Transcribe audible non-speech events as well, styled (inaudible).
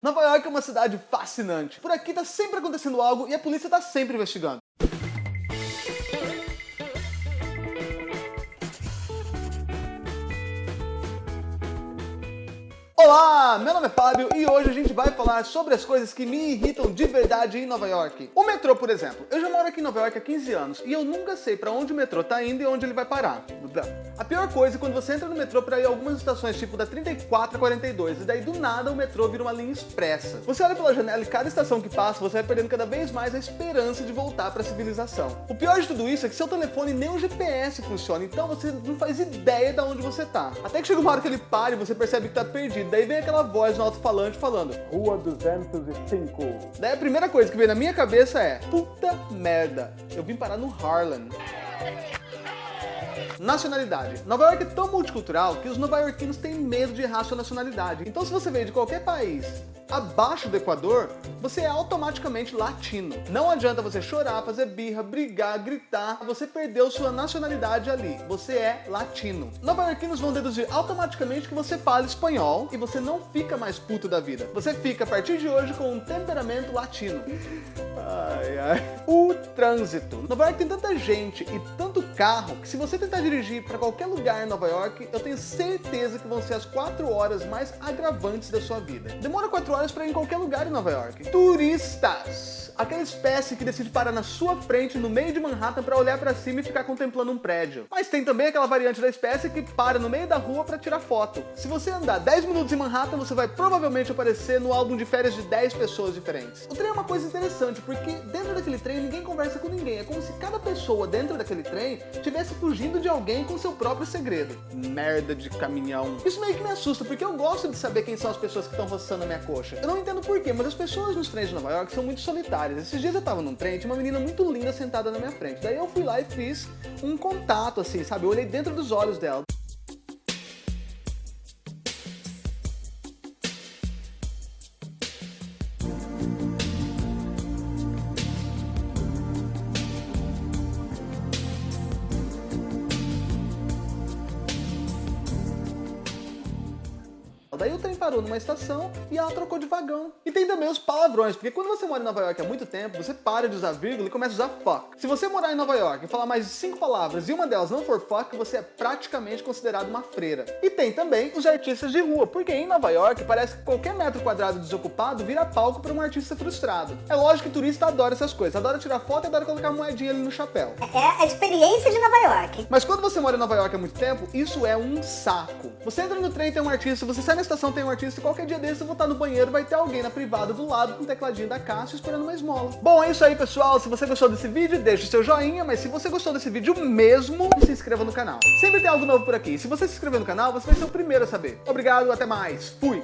Nova York é uma cidade fascinante. Por aqui tá sempre acontecendo algo e a polícia tá sempre investigando. Olá, meu nome é Fábio e hoje a gente vai falar sobre as coisas que me irritam de verdade em Nova York. O metrô, por exemplo. Eu já moro aqui em Nova York há 15 anos e eu nunca sei para onde o metrô tá indo e onde ele vai parar. A pior coisa é quando você entra no metrô para ir a algumas estações, tipo da 34 a 42, e daí do nada o metrô vira uma linha expressa. Você olha pela janela e cada estação que passa, você vai perdendo cada vez mais a esperança de voltar para a civilização. O pior de tudo isso é que seu telefone nem o GPS funciona, então você não faz ideia de onde você tá. Até que chega uma hora que ele para e você percebe que tá perdido, daí vem aquela voz no alto-falante falando Rua 205. Daí a primeira coisa que vem na minha cabeça é Puta merda, eu vim parar no Harlem. Nacionalidade. Nova York é tão multicultural que os nova-iorquinos têm medo de errar sua nacionalidade. Então se você veio de qualquer país abaixo do Equador, você é automaticamente latino. Não adianta você chorar, fazer birra, brigar, gritar, você perdeu sua nacionalidade ali. Você é latino. Nova-iorquinos vão deduzir automaticamente que você fala espanhol e você não fica mais puto da vida. Você fica a partir de hoje com um temperamento latino. (laughs) Ai, ai. O trânsito. Nova York tem tanta gente e tanto carro que se você tentar dirigir para qualquer lugar em Nova York, eu tenho certeza que vão ser as 4 horas mais agravantes da sua vida. Demora 4 horas para ir em qualquer lugar em Nova York. Turistas aquela espécie que decide parar na sua frente, no meio de Manhattan, para olhar para cima e ficar contemplando um prédio. Mas tem também aquela variante da espécie que para no meio da rua para tirar foto. Se você andar 10 minutos em Manhattan, você vai provavelmente aparecer no álbum de férias de 10 pessoas diferentes. O trem é uma coisa interessante, porque dentro daquele trem ninguém conversa com ninguém. É como se cada pessoa dentro daquele trem estivesse fugindo de alguém com seu próprio segredo. Merda de caminhão. Isso meio que me assusta, porque eu gosto de saber quem são as pessoas que estão roçando a minha coxa. Eu não entendo porquê, mas as pessoas nos trens de Nova York são muito solitárias esses dias eu tava num trem, tinha uma menina muito linda sentada na minha frente. Daí eu fui lá e fiz um contato, assim, sabe? Eu olhei dentro dos olhos dela. Daí o trem parou numa estação e ela trocou de vagão. E tem também os palavrões, porque quando você mora em Nova York há muito tempo, você para de usar vírgula e começa a usar fuck. Se você morar em Nova York e falar mais de cinco palavras e uma delas não for fuck, você é praticamente considerado uma freira. E tem também os artistas de rua, porque em Nova York parece que qualquer metro quadrado desocupado vira palco para um artista frustrado. É lógico que turista adora essas coisas, adora tirar foto e adora colocar moedinha ali no chapéu. É a experiência de Nova York. Mas quando você mora em Nova York há muito tempo, isso é um saco. Você entra no trem, tem um artista, você sai na estação, tem um artista, qualquer dia desse eu vou estar no banheiro, vai ter alguém na privada do lado com o tecladinho da caixa esperando uma esmola. Bom, é isso aí, pessoal. Se você gostou desse vídeo, deixa o seu joinha, mas se você gostou desse vídeo mesmo, se inscreva no canal. Sempre tem algo novo por aqui. Se você se inscrever no canal, você vai ser o primeiro a saber. Obrigado, até mais. Fui!